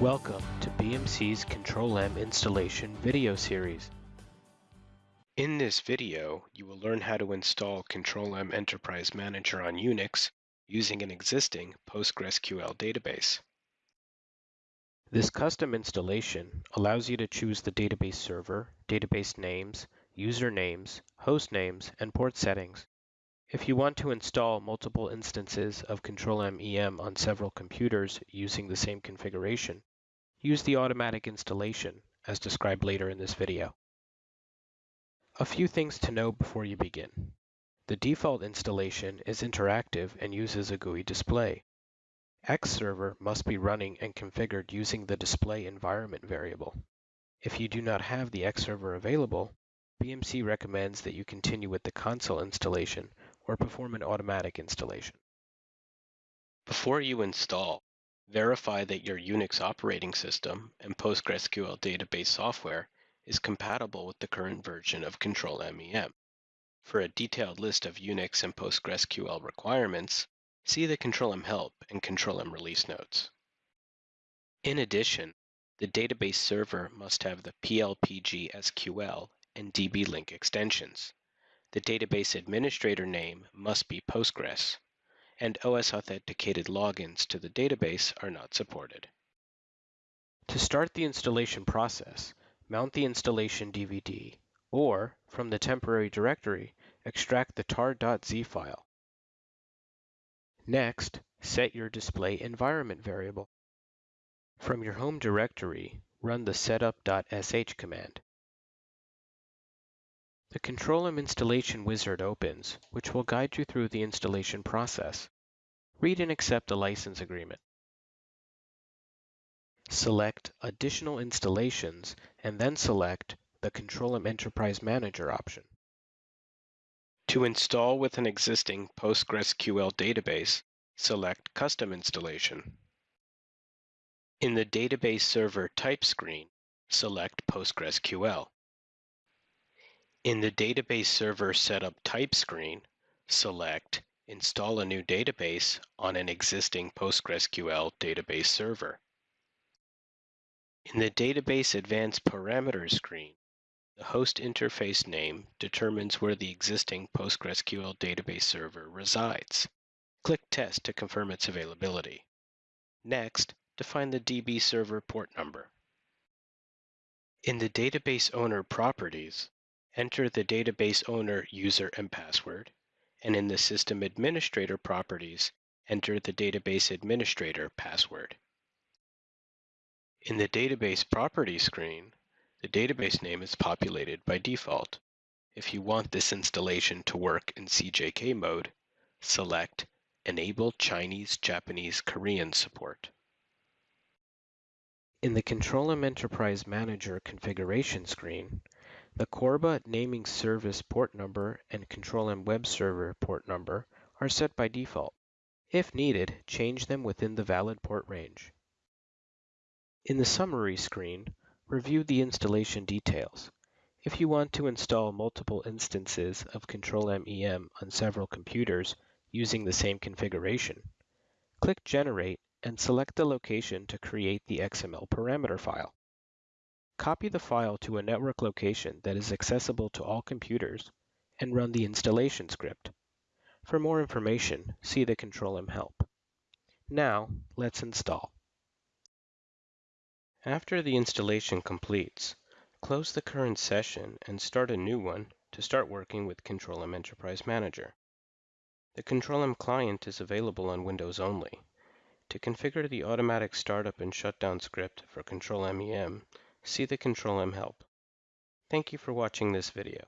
Welcome to BMC's Control-M installation video series. In this video, you will learn how to install Control-M Enterprise Manager on Unix using an existing PostgreSQL database. This custom installation allows you to choose the database server, database names, user names, host names, and port settings. If you want to install multiple instances of Control-M EM on several computers using the same configuration, use the automatic installation as described later in this video. A few things to know before you begin. The default installation is interactive and uses a GUI display. Xserver must be running and configured using the display environment variable. If you do not have the Xserver available, BMC recommends that you continue with the console installation or perform an automatic installation. Before you install, verify that your Unix operating system and PostgreSQL database software is compatible with the current version of Control-M EM. For a detailed list of Unix and PostgreSQL requirements, see the Control-M help and Control-M release notes. In addition, the database server must have the PL/pgSQL and DB-Link extensions. The database administrator name must be Postgres, and OS authenticated logins to the database are not supported. To start the installation process, mount the installation DVD, or, from the temporary directory, extract the tar.z file. Next, set your display environment variable. From your home directory, run the setup.sh command. The Control-M installation wizard opens, which will guide you through the installation process. Read and accept a license agreement. Select Additional Installations and then select the Control-M Enterprise Manager option. To install with an existing PostgreSQL database, select Custom Installation. In the Database Server Type screen, select PostgreSQL. In the Database Server Setup Type screen, select Install a new database on an existing PostgreSQL database server. In the Database Advanced Parameters screen, the host interface name determines where the existing PostgreSQL database server resides. Click Test to confirm its availability. Next, define the DB server port number. In the Database Owner Properties, enter the database owner user and password, and in the System Administrator properties, enter the database administrator password. In the Database Properties screen, the database name is populated by default. If you want this installation to work in CJK mode, select Enable Chinese, Japanese, Korean support. In the Control-M Enterprise Manager configuration screen, the Corba naming service port number and Control-M web server port number are set by default. If needed, change them within the valid port range. In the summary screen, review the installation details. If you want to install multiple instances of Control-M EM on several computers using the same configuration, click Generate and select the location to create the XML parameter file. Copy the file to a network location that is accessible to all computers and run the installation script. For more information, see the Control-M help. Now, let's install. After the installation completes, close the current session and start a new one to start working with Control-M Enterprise Manager. The Control-M client is available on Windows only. To configure the automatic startup and shutdown script for Control-M EM, see the Control-M help. Thank you for watching this video.